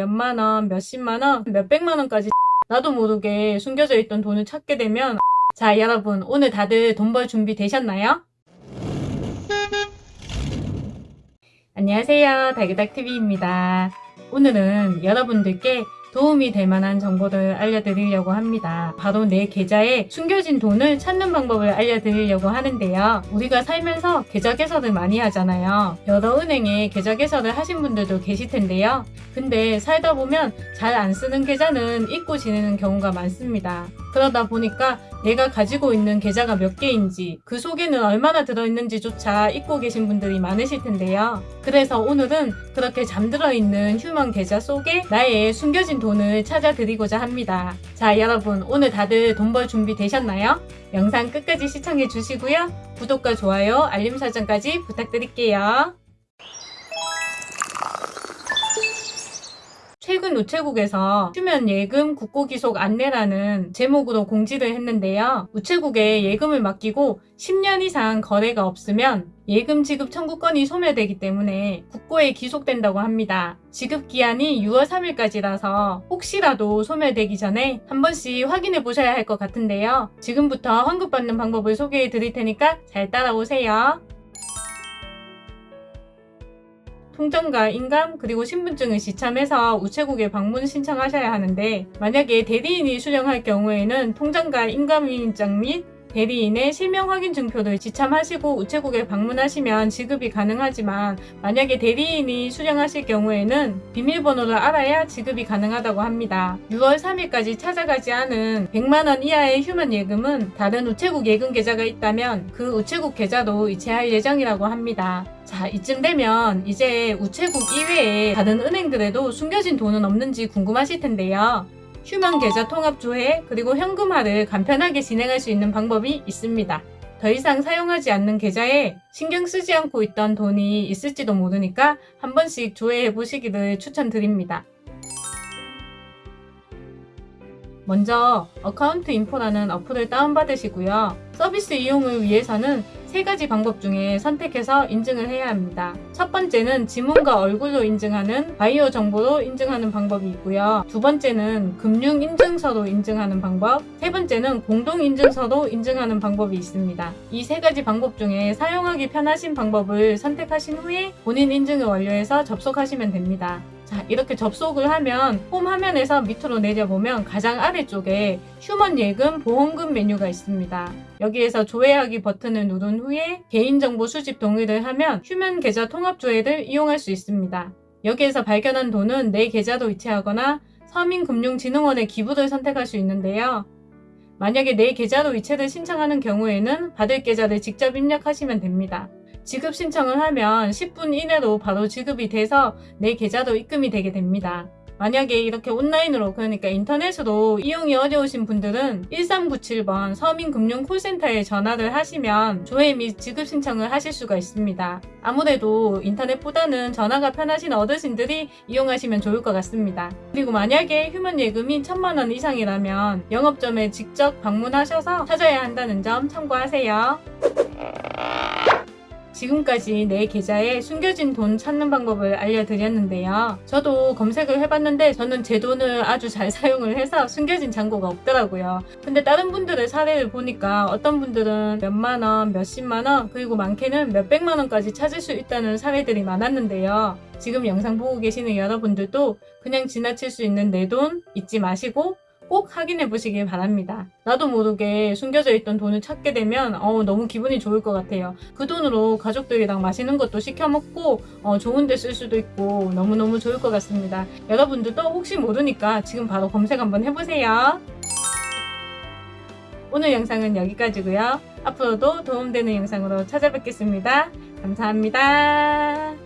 몇만 원, 몇십만 원, 몇백만 원까지 나도 모르게 숨겨져 있던 돈을 찾게 되면 자 여러분 오늘 다들 돈 벌 준비 되셨나요? 안녕하세요 달기닥TV입니다 오늘은 여러분들께 도움이 될 만한 정보를 알려드리려고 합니다. 바로 내 계좌에 숨겨진 돈을 찾는 방법을 알려드리려고 하는데요. 우리가 살면서 계좌 개설을 많이 하잖아요. 여러 은행에 계좌 개설을 하신 분들도 계실 텐데요. 근데 살다 보면 잘 안 쓰는 계좌는 잊고 지내는 경우가 많습니다. 그러다 보니까 내가 가지고 있는 계좌가 몇 개인지 그 속에는 얼마나 들어있는지조차 잊고 계신 분들이 많으실 텐데요. 그래서 오늘은 그렇게 잠들어 있는 휴먼 계좌 속에 나의 숨겨진 돈을 찾아드리고자 합니다. 자 여러분 오늘 다들 돈 벌 준비 되셨나요? 영상 끝까지 시청해 주시고요. 구독과 좋아요, 알림 설정까지 부탁드릴게요. 최근 우체국에서 휴면 예금 국고 기속 안내라는 제목으로 공지를 했는데요. 우체국에 예금을 맡기고 10년 이상 거래가 없으면 예금 지급 청구권이 소멸되기 때문에 국고에 기속된다고 합니다. 지급 기한이 6월 3일까지라서 혹시라도 소멸되기 전에 한 번씩 확인해 보셔야 할 것 같은데요. 지금부터 환급받는 방법을 소개해 드릴 테니까 잘 따라오세요. 통장과 인감 그리고 신분증을 지참해서 우체국에 방문 신청하셔야 하는데 만약에 대리인이 수령할 경우에는 통장과 인감인증 및 대리인의 실명 확인 증표를 지참하시고 우체국에 방문하시면 지급이 가능하지만 만약에 대리인이 수령하실 경우에는 비밀번호를 알아야 지급이 가능하다고 합니다. 6월 3일까지 찾아가지 않은 100만원 이하의 휴먼 예금은 다른 우체국 예금 계좌가 있다면 그 우체국 계좌도 이체할 예정이라고 합니다. 자 이쯤 되면 이제 우체국 이외에 다른 은행들에도 숨겨진 돈은 없는지 궁금하실 텐데요. 휴면 계좌 통합 조회 그리고 현금화를 간편하게 진행할 수 있는 방법이 있습니다. 더 이상 사용하지 않는 계좌에 신경 쓰지 않고 있던 돈이 있을지도 모르니까 한 번씩 조회해 보시기를 추천드립니다. 먼저 어카운트 인포라는 어플을 다운받으시고요. 서비스 이용을 위해서는 세 가지 방법 중에 선택해서 인증을 해야 합니다. 첫 번째는 지문과 얼굴로 인증하는 바이오 정보로 인증하는 방법이 있고요. 두 번째는 금융 인증서로 인증하는 방법, 세 번째는 공동 인증서로 인증하는 방법이 있습니다. 이 세 가지 방법 중에 사용하기 편하신 방법을 선택하신 후에 본인 인증을 완료해서 접속하시면 됩니다. 자 이렇게 접속을 하면 홈 화면에서 밑으로 내려보면 가장 아래쪽에 휴먼 예금 보험금 메뉴가 있습니다. 여기에서 조회하기 버튼을 누른 후에 개인정보 수집 동의를 하면 휴먼 계좌 통합 조회를 이용할 수 있습니다. 여기에서 발견한 돈은 내 계좌로 이체하거나 서민금융진흥원의 기부를 선택할 수 있는데요. 만약에 내 계좌로 이체를 신청하는 경우에는 받을 계좌를 직접 입력하시면 됩니다. 지급 신청을 하면 10분 이내로 바로 지급이 돼서 내 계좌로 입금이 되게 됩니다. 만약에 이렇게 온라인으로 그러니까 인터넷으로 이용이 어려우신 분들은 1397번 서민금융콜센터에 전화를 하시면 조회 및 지급 신청을 하실 수가 있습니다. 아무래도 인터넷보다는 전화가 편하신 어르신들이 이용하시면 좋을 것 같습니다. 그리고 만약에 휴먼 예금이 1000만원 이상이라면 영업점에 직접 방문하셔서 찾아야 한다는 점 참고하세요. 지금까지 내 계좌에 숨겨진 돈 찾는 방법을 알려드렸는데요. 저도 검색을 해봤는데 저는 제 돈을 아주 잘 사용을 해서 숨겨진 잔고가 없더라고요. 근데 다른 분들의 사례를 보니까 어떤 분들은 몇만원, 몇십만원, 그리고 많게는 몇백만원까지 찾을 수 있다는 사례들이 많았는데요. 지금 영상 보고 계시는 여러분들도 그냥 지나칠 수 있는 내 돈 잊지 마시고 꼭 확인해 보시길 바랍니다. 나도 모르게 숨겨져 있던 돈을 찾게 되면 어, 너무 기분이 좋을 것 같아요. 그 돈으로 가족들이랑 맛있는 것도 시켜 먹고 어, 좋은 데 쓸 수도 있고 너무너무 좋을 것 같습니다. 여러분들도 혹시 모르니까 지금 바로 검색 한번 해보세요. 오늘 영상은 여기까지고요. 앞으로도 도움되는 영상으로 찾아뵙겠습니다. 감사합니다.